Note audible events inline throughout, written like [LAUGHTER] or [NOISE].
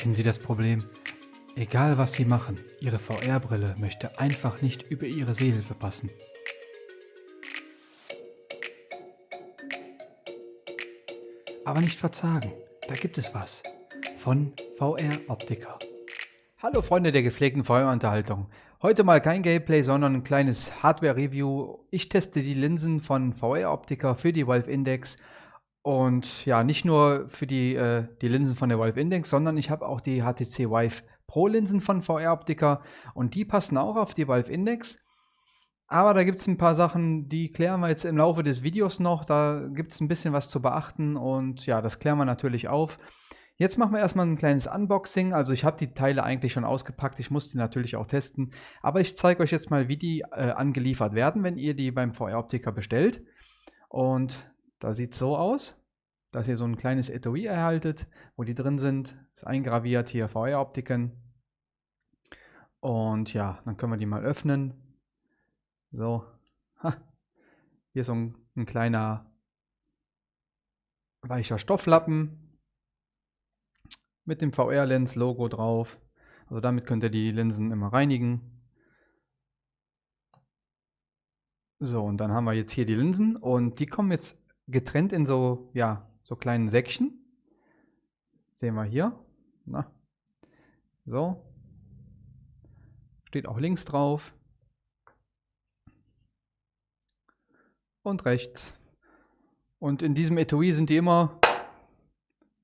Kennen Sie das Problem? Egal was Sie machen, Ihre VR-Brille möchte einfach nicht über Ihre Sehhilfe passen. Aber nicht verzagen, da gibt es was. Von VR Optica. Hallo Freunde der gepflegten VR-Unterhaltung. Heute mal kein Gameplay, sondern ein kleines Hardware-Review. Ich teste die Linsen von VR Optica für die Valve Index und ja, nicht nur für die, äh, die Linsen von der Valve Index, sondern ich habe auch die HTC Vive Pro Linsen von VR Optica und die passen auch auf die Valve Index. Aber da gibt es ein paar Sachen, die klären wir jetzt im Laufe des Videos noch. Da gibt es ein bisschen was zu beachten und ja, das klären wir natürlich auf. Jetzt machen wir erstmal ein kleines Unboxing. Also ich habe die Teile eigentlich schon ausgepackt. Ich muss die natürlich auch testen. Aber ich zeige euch jetzt mal, wie die äh, angeliefert werden, wenn ihr die beim VR Optica bestellt. Und da sieht es so aus, dass ihr so ein kleines Etui erhaltet, wo die drin sind. Ist eingraviert hier VR-Optiken. Und ja, dann können wir die mal öffnen. So. Ha. Hier ist so ein, ein kleiner weicher Stofflappen mit dem VR-Lens-Logo drauf. Also damit könnt ihr die Linsen immer reinigen. So, und dann haben wir jetzt hier die Linsen und die kommen jetzt getrennt in so, ja, so kleinen Säckchen. Sehen wir hier. Na. So. Steht auch links drauf. Und rechts. Und in diesem Etui sind die immer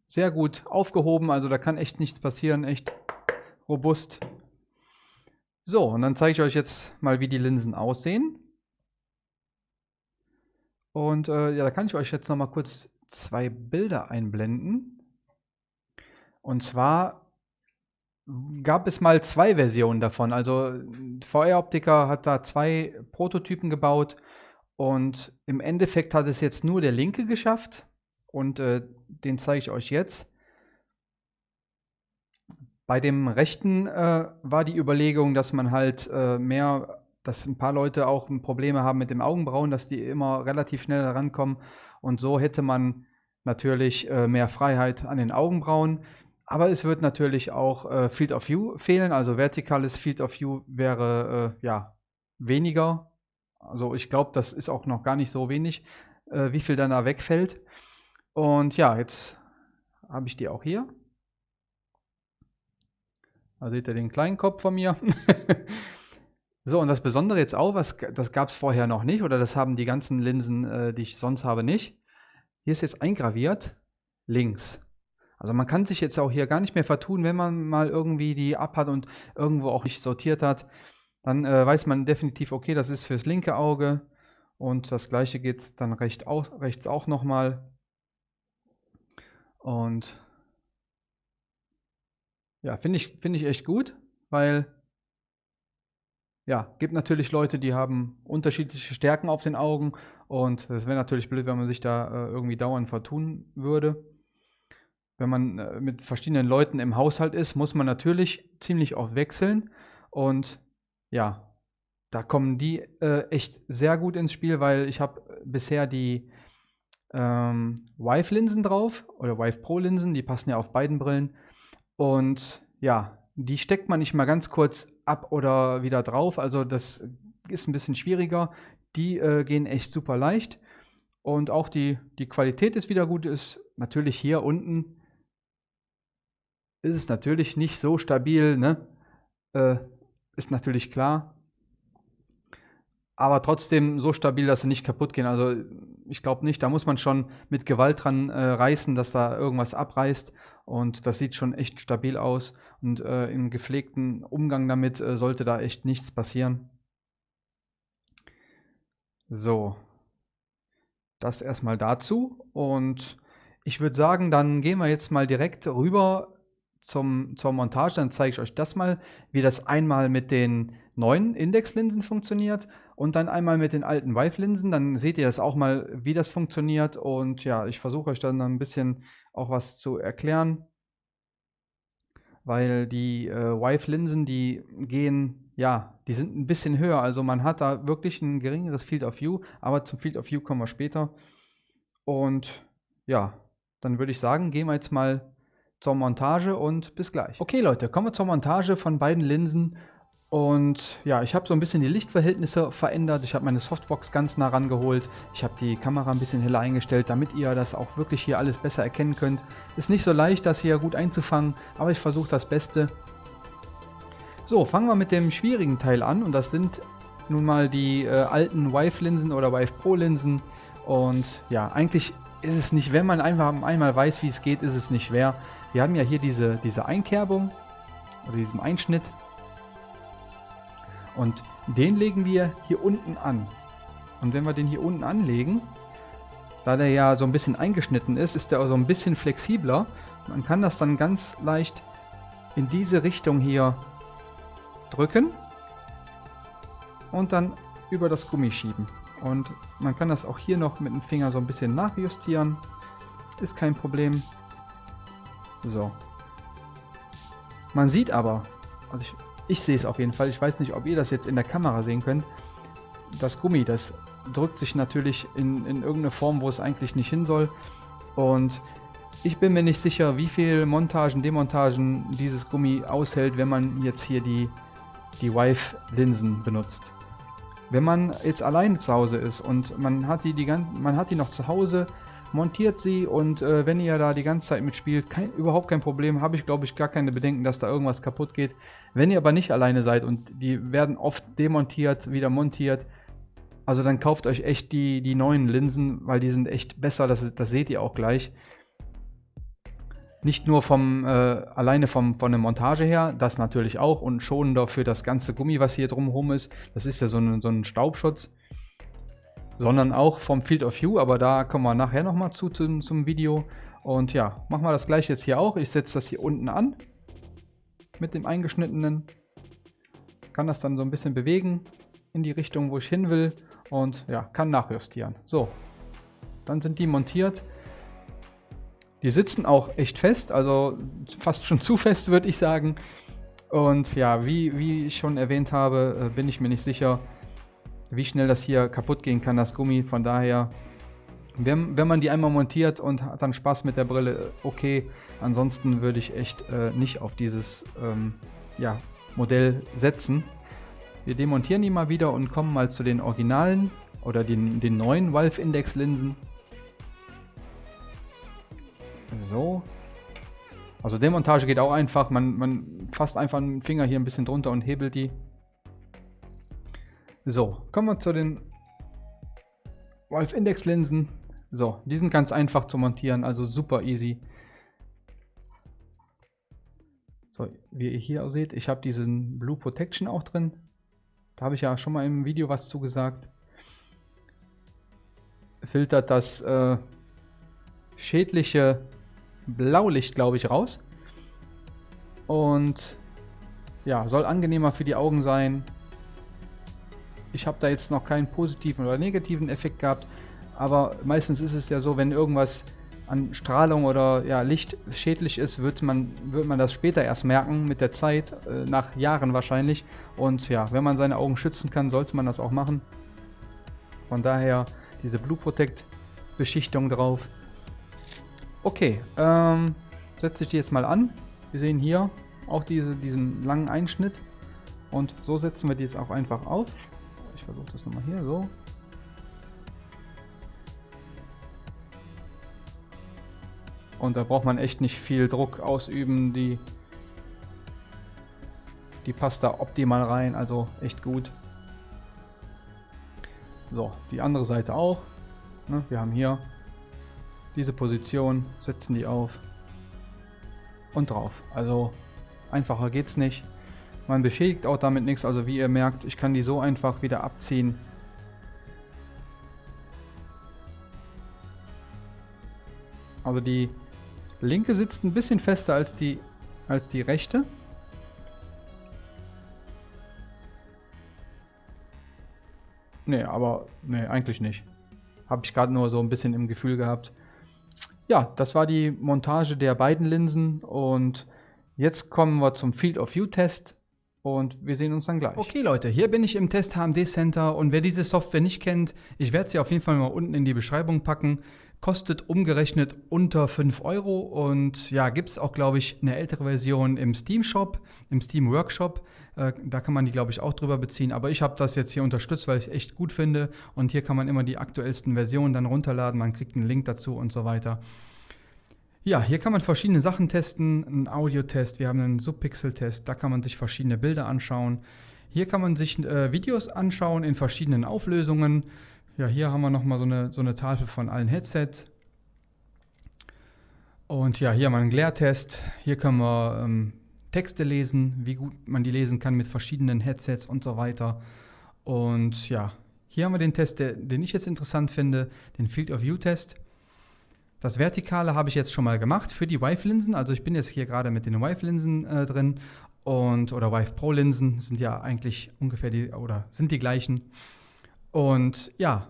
sehr gut aufgehoben. Also da kann echt nichts passieren. Echt robust. So, und dann zeige ich euch jetzt mal, wie die Linsen aussehen. Und äh, ja, da kann ich euch jetzt noch mal kurz zwei Bilder einblenden. Und zwar gab es mal zwei Versionen davon. Also VR Optica hat da zwei Prototypen gebaut und im Endeffekt hat es jetzt nur der linke geschafft und äh, den zeige ich euch jetzt. Bei dem rechten äh, war die Überlegung, dass man halt äh, mehr dass ein paar Leute auch Probleme haben mit dem Augenbrauen, dass die immer relativ schnell herankommen. Und so hätte man natürlich äh, mehr Freiheit an den Augenbrauen. Aber es wird natürlich auch äh, Field of View fehlen. Also vertikales Field of View wäre äh, ja weniger. Also ich glaube, das ist auch noch gar nicht so wenig, äh, wie viel dann da wegfällt. Und ja, jetzt habe ich die auch hier. Da seht ihr den kleinen Kopf von mir. [LAUGHS] So, und das Besondere jetzt auch, was, das gab es vorher noch nicht, oder das haben die ganzen Linsen, äh, die ich sonst habe, nicht. Hier ist jetzt eingraviert, links. Also man kann sich jetzt auch hier gar nicht mehr vertun, wenn man mal irgendwie die ab hat und irgendwo auch nicht sortiert hat. Dann äh, weiß man definitiv, okay, das ist fürs linke Auge. Und das gleiche geht dann recht auch, rechts auch nochmal. Und ja, finde ich, find ich echt gut, weil ja, gibt natürlich Leute, die haben unterschiedliche Stärken auf den Augen und es wäre natürlich blöd, wenn man sich da äh, irgendwie dauernd vertun würde. Wenn man äh, mit verschiedenen Leuten im Haushalt ist, muss man natürlich ziemlich oft wechseln und ja, da kommen die äh, echt sehr gut ins Spiel, weil ich habe bisher die ähm, Vive-Linsen drauf oder Vive Pro-Linsen, die passen ja auf beiden Brillen und ja, die steckt man nicht mal ganz kurz ab oder wieder drauf. Also das ist ein bisschen schwieriger. Die äh, gehen echt super leicht. Und auch die, die Qualität ist wieder gut. Ist natürlich hier unten ist es natürlich nicht so stabil. Ne? Äh, ist natürlich klar. Aber trotzdem so stabil, dass sie nicht kaputt gehen. Also ich glaube nicht, da muss man schon mit Gewalt dran äh, reißen, dass da irgendwas abreißt. Und das sieht schon echt stabil aus. Und äh, im gepflegten Umgang damit äh, sollte da echt nichts passieren. So. Das erstmal dazu. Und ich würde sagen, dann gehen wir jetzt mal direkt rüber zum, zur Montage. Dann zeige ich euch das mal, wie das einmal mit den neuen Indexlinsen funktioniert und dann einmal mit den alten Vive-Linsen. Dann seht ihr das auch mal, wie das funktioniert. Und ja, ich versuche euch dann ein bisschen auch was zu erklären. Weil die äh, Vive-Linsen, die gehen, ja, die sind ein bisschen höher. Also man hat da wirklich ein geringeres Field of View, aber zum Field of View kommen wir später. Und ja, dann würde ich sagen, gehen wir jetzt mal zur Montage und bis gleich. Okay Leute, kommen wir zur Montage von beiden Linsen. Und ja, ich habe so ein bisschen die Lichtverhältnisse verändert. Ich habe meine Softbox ganz nah rangeholt. Ich habe die Kamera ein bisschen heller eingestellt, damit ihr das auch wirklich hier alles besser erkennen könnt. Ist nicht so leicht, das hier gut einzufangen, aber ich versuche das Beste. So, fangen wir mit dem schwierigen Teil an und das sind nun mal die äh, alten Vive-Linsen oder Vive Pro-Linsen. Und ja, eigentlich ist es nicht, wenn man einfach einmal weiß, wie es geht, ist es nicht schwer. Wir haben ja hier diese, diese Einkerbung oder diesen Einschnitt und den legen wir hier unten an. Und wenn wir den hier unten anlegen, da der ja so ein bisschen eingeschnitten ist, ist der so ein bisschen flexibler. Man kann das dann ganz leicht in diese Richtung hier drücken und dann über das Gummi schieben. Und man kann das auch hier noch mit dem Finger so ein bisschen nachjustieren. Ist kein Problem. So. Man sieht aber, also ich ich sehe es auf jeden Fall. Ich weiß nicht, ob ihr das jetzt in der Kamera sehen könnt. Das Gummi, das drückt sich natürlich in, in irgendeine Form, wo es eigentlich nicht hin soll. Und ich bin mir nicht sicher, wie viel Montagen, Demontagen dieses Gummi aushält, wenn man jetzt hier die, die Wife-Linsen benutzt. Wenn man jetzt alleine zu Hause ist und man hat die, die, man hat die noch zu Hause, montiert sie und äh, wenn ihr da die ganze Zeit mitspielt, kein, überhaupt kein Problem, habe ich glaube ich gar keine Bedenken, dass da irgendwas kaputt geht. Wenn ihr aber nicht alleine seid und die werden oft demontiert, wieder montiert, also dann kauft euch echt die, die neuen Linsen, weil die sind echt besser, das, das seht ihr auch gleich. Nicht nur vom, äh, alleine vom, von der Montage her, das natürlich auch und schonender für das ganze Gummi, was hier drumherum ist. Das ist ja so ein, so ein Staubschutz sondern auch vom Field of View, aber da kommen wir nachher nochmal zu zum, zum Video. Und ja, machen wir das gleiche jetzt hier auch. Ich setze das hier unten an mit dem eingeschnittenen. Kann das dann so ein bisschen bewegen in die Richtung, wo ich hin will und ja, kann nachjustieren. So, dann sind die montiert. Die sitzen auch echt fest, also fast schon [LAUGHS] zu fest, würde ich sagen. Und ja, wie, wie ich schon erwähnt habe, äh, bin ich mir nicht sicher, wie schnell das hier kaputt gehen kann, das Gummi. Von daher, wenn, wenn man die einmal montiert und hat dann Spaß mit der Brille, okay. Ansonsten würde ich echt äh, nicht auf dieses ähm, ja, Modell setzen. Wir demontieren die mal wieder und kommen mal zu den Originalen oder den, den neuen Valve Index Linsen. So. Also Demontage geht auch einfach. Man, man fasst einfach einen Finger hier ein bisschen drunter und hebelt die. So, kommen wir zu den Wolf Index Linsen. So, die sind ganz einfach zu montieren, also super easy. So, wie ihr hier seht, ich habe diesen Blue Protection auch drin. Da habe ich ja schon mal im Video was zugesagt. Filtert das äh, schädliche Blaulicht, glaube ich, raus. Und ja, soll angenehmer für die Augen sein. Ich habe da jetzt noch keinen positiven oder negativen Effekt gehabt, aber meistens ist es ja so, wenn irgendwas an Strahlung oder ja, Licht schädlich ist, wird man, wird man das später erst merken, mit der Zeit, äh, nach Jahren wahrscheinlich. Und ja, wenn man seine Augen schützen kann, sollte man das auch machen. Von daher diese Blue Protect Beschichtung drauf. Okay, ähm, setze ich die jetzt mal an. Wir sehen hier auch diese, diesen langen Einschnitt. Und so setzen wir die jetzt auch einfach auf. Versuche das nochmal hier, so. Und da braucht man echt nicht viel Druck ausüben. Die, die passt da optimal rein, also echt gut. So, die andere Seite auch. Ne, wir haben hier diese Position, setzen die auf und drauf. Also einfacher geht's nicht. Man beschädigt auch damit nichts, also wie ihr merkt, ich kann die so einfach wieder abziehen. Also die linke sitzt ein bisschen fester als die, als die rechte. Nee, aber nee, eigentlich nicht. Habe ich gerade nur so ein bisschen im Gefühl gehabt. Ja, das war die Montage der beiden Linsen und jetzt kommen wir zum Field of View Test. Und wir sehen uns dann gleich. Okay Leute, hier bin ich im Test HMD Center und wer diese Software nicht kennt, ich werde sie auf jeden Fall mal unten in die Beschreibung packen. kostet umgerechnet unter 5 Euro und ja, gibt es auch, glaube ich, eine ältere Version im Steam Shop, im Steam Workshop. Äh, da kann man die, glaube ich, auch drüber beziehen. Aber ich habe das jetzt hier unterstützt, weil ich es echt gut finde. Und hier kann man immer die aktuellsten Versionen dann runterladen. Man kriegt einen Link dazu und so weiter. Ja, hier kann man verschiedene Sachen testen. Ein Audio-Test, wir haben einen Subpixel-Test, da kann man sich verschiedene Bilder anschauen. Hier kann man sich äh, Videos anschauen in verschiedenen Auflösungen. Ja, hier haben wir nochmal so eine, so eine Tafel von allen Headsets. Und ja, hier haben wir einen Glare-Test. Hier können wir ähm, Texte lesen, wie gut man die lesen kann mit verschiedenen Headsets und so weiter. Und ja, hier haben wir den Test, der, den ich jetzt interessant finde, den Field of View Test. Das Vertikale habe ich jetzt schon mal gemacht für die Vive-Linsen. Also ich bin jetzt hier gerade mit den Vive-Linsen äh, drin und oder Vive Pro Linsen sind ja eigentlich ungefähr die oder sind die gleichen. Und ja,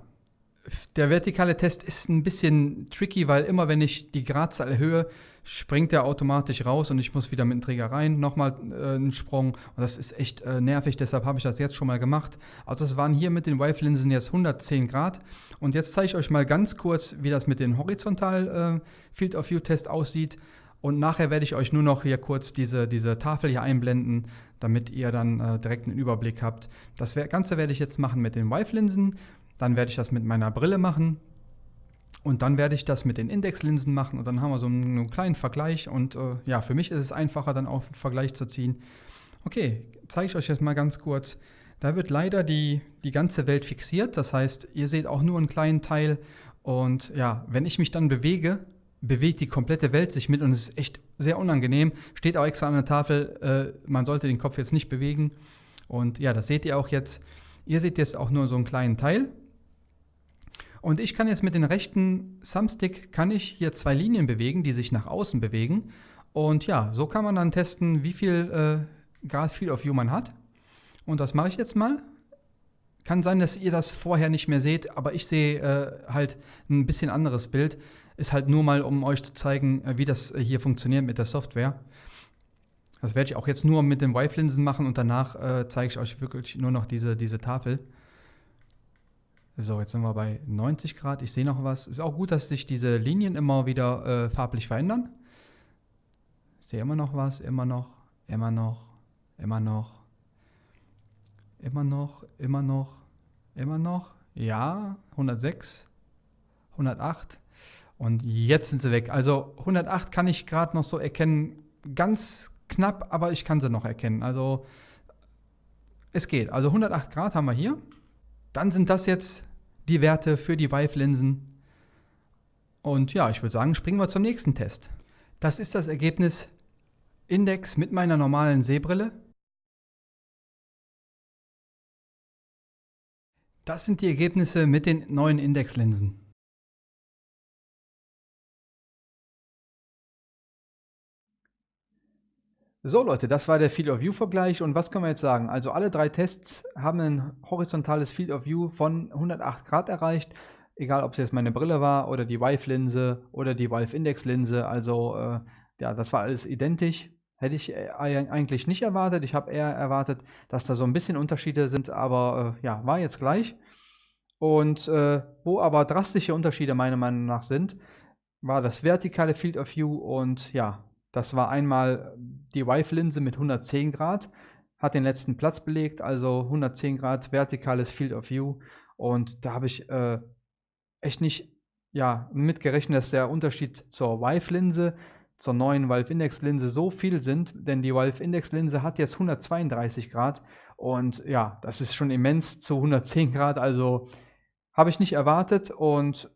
der vertikale Test ist ein bisschen tricky, weil immer wenn ich die Gradzahl erhöhe, springt er automatisch raus und ich muss wieder mit dem Träger rein, nochmal äh, einen Sprung. Und das ist echt äh, nervig, deshalb habe ich das jetzt schon mal gemacht. Also es waren hier mit den Wave-Linsen jetzt 110 Grad. Und jetzt zeige ich euch mal ganz kurz, wie das mit dem Horizontal äh, aussieht. Und nachher werde ich euch nur noch hier kurz diese, diese Tafel hier einblenden, damit ihr dann äh, direkt einen Überblick habt. Das Ganze werde ich jetzt machen mit den Vive-Linsen, dann werde ich das mit meiner Brille machen und dann werde ich das mit den Indexlinsen machen und dann haben wir so einen, einen kleinen Vergleich und äh, ja, für mich ist es einfacher, dann auch einen Vergleich zu ziehen. Okay, zeige ich euch jetzt mal ganz kurz. Da wird leider die, die ganze Welt fixiert, das heißt, ihr seht auch nur einen kleinen Teil und ja, wenn ich mich dann bewege, bewegt die komplette Welt sich mit und es ist echt sehr unangenehm. Steht auch extra an der Tafel, äh, man sollte den Kopf jetzt nicht bewegen. Und ja, das seht ihr auch jetzt. Ihr seht jetzt auch nur so einen kleinen Teil. Und ich kann jetzt mit dem rechten Thumbstick, kann ich hier zwei Linien bewegen, die sich nach außen bewegen. Und ja, so kann man dann testen, wie viel äh, Grad Field of View man hat. Und das mache ich jetzt mal. Kann sein, dass ihr das vorher nicht mehr seht, aber ich sehe äh, halt ein bisschen anderes Bild. Ist halt nur mal, um euch zu zeigen, äh, wie das äh, hier funktioniert mit der Software. Das werde ich auch jetzt nur mit den Vive-Linsen machen und danach äh, zeige ich euch wirklich nur noch diese, diese Tafel. So, jetzt sind wir bei 90 Grad. Ich sehe noch was. Ist auch gut, dass sich diese Linien immer wieder äh, farblich verändern. Ich sehe immer noch was, immer noch, immer noch, immer noch, immer noch, immer noch, immer noch. Ja, 106, 108. Und jetzt sind sie weg. Also 108 kann ich gerade noch so erkennen, ganz knapp, aber ich kann sie noch erkennen. Also es geht. Also 108 Grad haben wir hier. Dann sind das jetzt die Werte für die Vive-Linsen. Und ja, ich würde sagen, springen wir zum nächsten Test. Das ist das Ergebnis Index mit meiner normalen Sehbrille. Das sind die Ergebnisse mit den neuen Indexlinsen. So Leute, das war der Field of View Vergleich und was können wir jetzt sagen? Also alle drei Tests haben ein horizontales Field of View von 108 Grad erreicht, egal ob es jetzt meine Brille war oder die Vive Linse oder die Vive Index Linse, also äh, ja, das war alles identisch. Hätte ich äh, eigentlich nicht erwartet. Ich habe eher erwartet, dass da so ein bisschen Unterschiede sind, aber äh, ja, war jetzt gleich. Und äh, wo aber drastische Unterschiede meiner Meinung nach sind, war das vertikale Field of View und ja, das war einmal die Vive-Linse mit 110 Grad, hat den letzten Platz belegt, also 110 Grad vertikales Field of View. Und da habe ich äh, echt nicht ja, mitgerechnet, dass der Unterschied zur Vive-Linse, zur neuen Valve-Index-Linse so viel sind, denn die Valve-Index-Linse hat jetzt 132 Grad und ja, das ist schon immens zu 110 Grad, also habe ich nicht erwartet und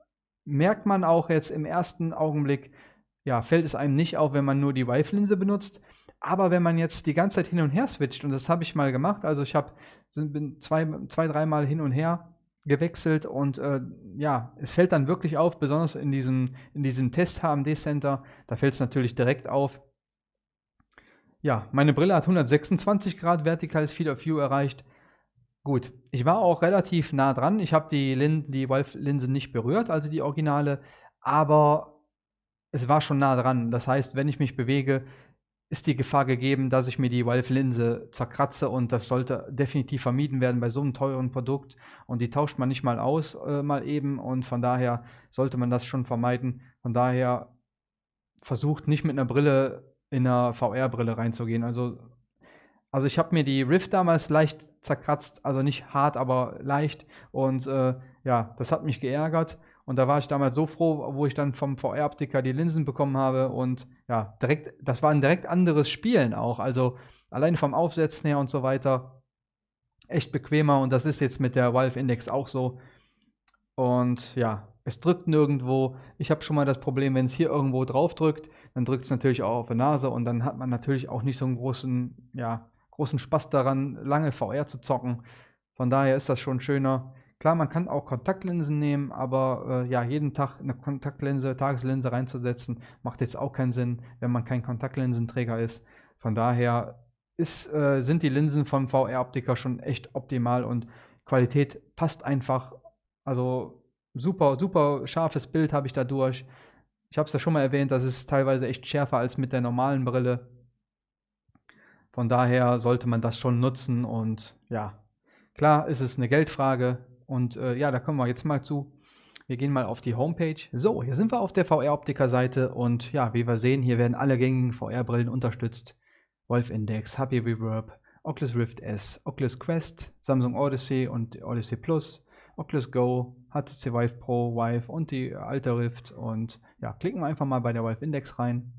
merkt man auch jetzt im ersten Augenblick, ja, fällt es einem nicht auf, wenn man nur die Vive-Linse benutzt. Aber wenn man jetzt die ganze Zeit hin und her switcht, und das habe ich mal gemacht, also ich habe zwei, zwei dreimal hin und her gewechselt und äh, ja, es fällt dann wirklich auf, besonders in diesem, in diesem Test HMD Center, da fällt es natürlich direkt auf. Ja, meine Brille hat 126 Grad vertikales Field of View erreicht. Gut, ich war auch relativ nah dran. Ich habe die, die Valve-Linse nicht berührt, also die Originale, aber es war schon nah dran. Das heißt, wenn ich mich bewege, ist die Gefahr gegeben, dass ich mir die Valve-Linse zerkratze und das sollte definitiv vermieden werden bei so einem teuren Produkt und die tauscht man nicht mal aus, äh, mal eben und von daher sollte man das schon vermeiden. Von daher versucht nicht mit einer Brille in einer VR-Brille reinzugehen. Also, also ich habe mir die Rift damals leicht zerkratzt, also nicht hart, aber leicht und äh, ja, das hat mich geärgert und da war ich damals so froh, wo ich dann vom VR-Optiker die Linsen bekommen habe und ja, direkt, das war ein direkt anderes Spielen auch. Also allein vom Aufsetzen her und so weiter echt bequemer und das ist jetzt mit der Valve Index auch so. Und ja, es drückt nirgendwo. Ich habe schon mal das Problem, wenn es hier irgendwo drauf drückt, dann drückt es natürlich auch auf die Nase und dann hat man natürlich auch nicht so einen großen, ja, großen Spaß daran, lange VR zu zocken. Von daher ist das schon schöner. Klar, man kann auch Kontaktlinsen nehmen, aber äh, ja, jeden Tag eine Kontaktlinse, Tageslinse reinzusetzen, macht jetzt auch keinen Sinn, wenn man kein Kontaktlinsenträger ist. Von daher ist, äh, sind die Linsen vom VR-Optiker schon echt optimal und Qualität passt einfach. Also super, super scharfes Bild habe ich dadurch. Ich habe es ja schon mal erwähnt, das ist teilweise echt schärfer als mit der normalen Brille. Von daher sollte man das schon nutzen und ja, klar ist es eine Geldfrage, und äh, ja, da kommen wir jetzt mal zu. Wir gehen mal auf die Homepage. So, hier sind wir auf der VR-Optiker-Seite und ja, wie wir sehen, hier werden alle gängigen VR-Brillen unterstützt. Wolf Index, HP Reverb, Oculus Rift S, Oculus Quest, Samsung Odyssey und Odyssey Plus, Oculus Go, HTC Vive Pro, Vive und die alte Rift. Und ja, klicken wir einfach mal bei der Valve Index rein.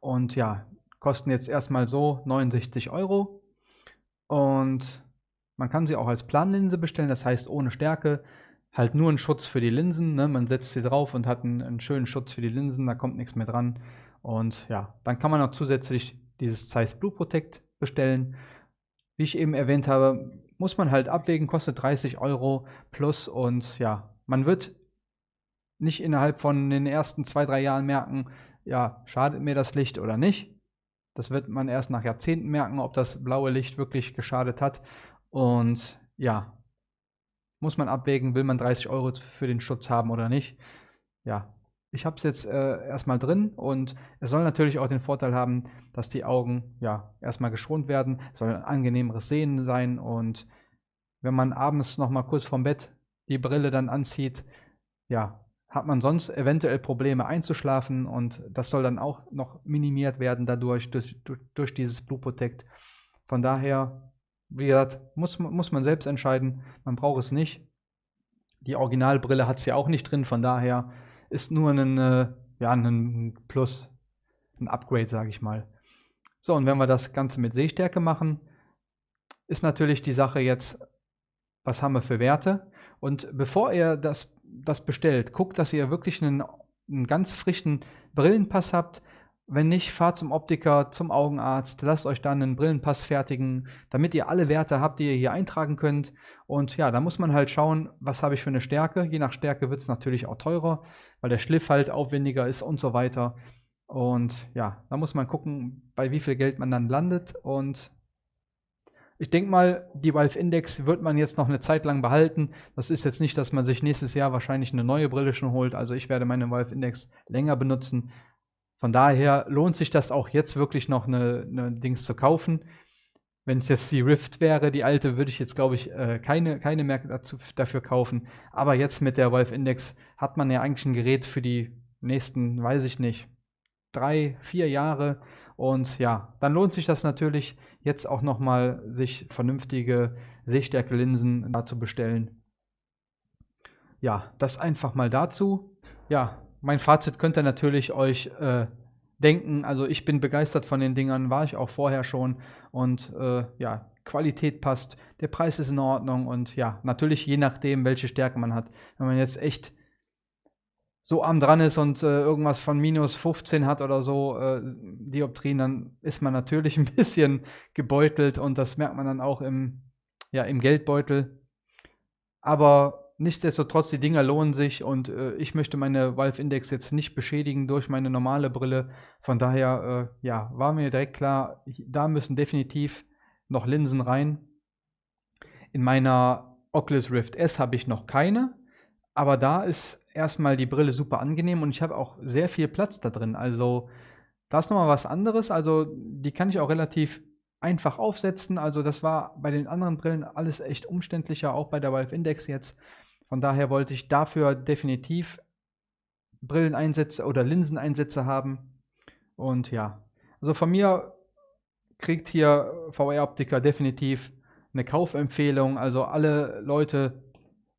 Und ja, kosten jetzt erstmal so 69 Euro. Und man kann sie auch als Planlinse bestellen, das heißt ohne Stärke, halt nur ein Schutz für die Linsen. Ne? Man setzt sie drauf und hat einen, einen, schönen Schutz für die Linsen, da kommt nichts mehr dran. Und ja, dann kann man noch zusätzlich dieses Zeiss Blue Protect bestellen. Wie ich eben erwähnt habe, muss man halt abwägen, kostet 30 Euro plus und ja, man wird nicht innerhalb von den ersten zwei, drei Jahren merken, ja, schadet mir das Licht oder nicht. Das wird man erst nach Jahrzehnten merken, ob das blaue Licht wirklich geschadet hat. Und ja, muss man abwägen, will man 30 Euro für den Schutz haben oder nicht. Ja, ich habe es jetzt äh, erstmal drin und es soll natürlich auch den Vorteil haben, dass die Augen ja erstmal geschont werden, es soll ein angenehmeres Sehen sein und wenn man abends noch mal kurz vorm Bett die Brille dann anzieht, ja, hat man sonst eventuell Probleme einzuschlafen und das soll dann auch noch minimiert werden dadurch, durch, durch, durch dieses Blue Protect. Von daher wie gesagt, muss, muss man selbst entscheiden. Man braucht es nicht. Die Originalbrille hat es ja auch nicht drin, von daher ist nur ein, äh, ja, ein Plus, ein Upgrade, sage ich mal. So, und wenn wir das Ganze mit Sehstärke machen, ist natürlich die Sache jetzt, was haben wir für Werte? Und bevor ihr das, das bestellt, guckt, dass ihr wirklich einen, einen ganz frischen Brillenpass habt, wenn nicht, fahrt zum Optiker, zum Augenarzt, lasst euch dann einen Brillenpass fertigen, damit ihr alle Werte habt, die ihr hier eintragen könnt. Und ja, da muss man halt schauen, was habe ich für eine Stärke. Je nach Stärke wird es natürlich auch teurer, weil der Schliff halt aufwendiger ist und so weiter. Und ja, da muss man gucken, bei wie viel Geld man dann landet. Und ich denke mal, die Valve Index wird man jetzt noch eine Zeit lang behalten. Das ist jetzt nicht, dass man sich nächstes Jahr wahrscheinlich eine neue Brille schon holt. Also ich werde meine Valve Index länger benutzen. Von daher lohnt sich das auch jetzt wirklich noch eine, eine Dings zu kaufen. Wenn es jetzt die Rift wäre, die alte, würde ich jetzt, glaube ich, äh, keine, keine mehr dazu, dafür kaufen. Aber jetzt mit der Valve Index hat man ja eigentlich ein Gerät für die nächsten, weiß ich nicht, drei, vier Jahre. Und ja, dann lohnt sich das natürlich, jetzt auch nochmal sich vernünftige Sehstärke-Linsen da zu bestellen. Ja, das einfach mal dazu. Ja, mein Fazit könnt ihr natürlich euch äh, denken. Also ich bin begeistert von den Dingern, war ich auch vorher schon. Und äh, ja, Qualität passt, der Preis ist in Ordnung und ja, natürlich je nachdem, welche Stärke man hat. Wenn man jetzt echt so arm dran ist und äh, irgendwas von minus 15 hat oder so, äh, Dioptrien, dann ist man natürlich [LAUGHS] ein bisschen gebeutelt und das merkt man dann auch im, ja, im Geldbeutel. Aber nichtsdestotrotz, die Dinger lohnen sich und äh, ich möchte meine Valve Index jetzt nicht beschädigen durch meine normale Brille. Von daher, äh, ja, war mir direkt klar, da müssen definitiv noch Linsen rein. In meiner Oculus Rift S habe ich noch keine, aber da ist erstmal die Brille super angenehm und ich habe auch sehr viel Platz da drin. Also Da ist nochmal was anderes, also die kann ich auch relativ einfach aufsetzen. Also das war bei den anderen Brillen alles echt umständlicher, auch bei der Valve Index jetzt. Von daher wollte ich dafür definitiv Brilleneinsätze oder Linseneinsätze haben. Und ja, also von mir kriegt hier VR-Optiker definitiv eine Kaufempfehlung. Also alle Leute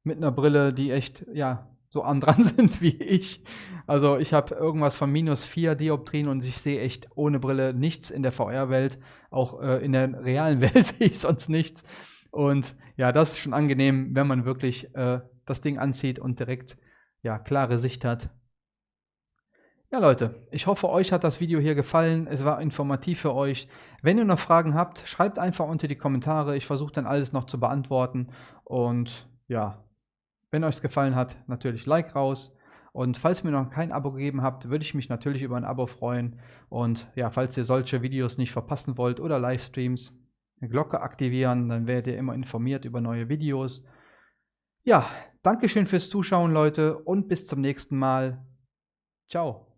mit einer Brille, die echt, ja, so an dran [LAUGHS] sind wie ich. Also ich habe irgendwas von minus 4 Dioptrien und ich sehe echt ohne Brille nichts in der VR-Welt. Auch äh, in der realen [LAUGHS] Welt sehe ich sonst nichts. Und ja, das ist schon angenehm, wenn man wirklich äh, das Ding anzieht und direkt ja, klare Sicht hat. Ja, Leute, ich hoffe, euch hat das Video hier gefallen. Es war informativ für euch. Wenn ihr noch Fragen habt, schreibt einfach unter die Kommentare. Ich versuche dann alles noch zu beantworten. Und ja, wenn euch es gefallen hat, natürlich Like raus. Und falls ihr mir noch kein Abo gegeben habt, würde ich mich natürlich über ein Abo freuen. Und ja, falls ihr solche Videos nicht verpassen wollt oder Livestreams, Glocke aktivieren, dann werdet ihr immer informiert über neue Videos. Ja, Dankeschön fürs Zuschauen, Leute, und bis zum nächsten Mal. Ciao.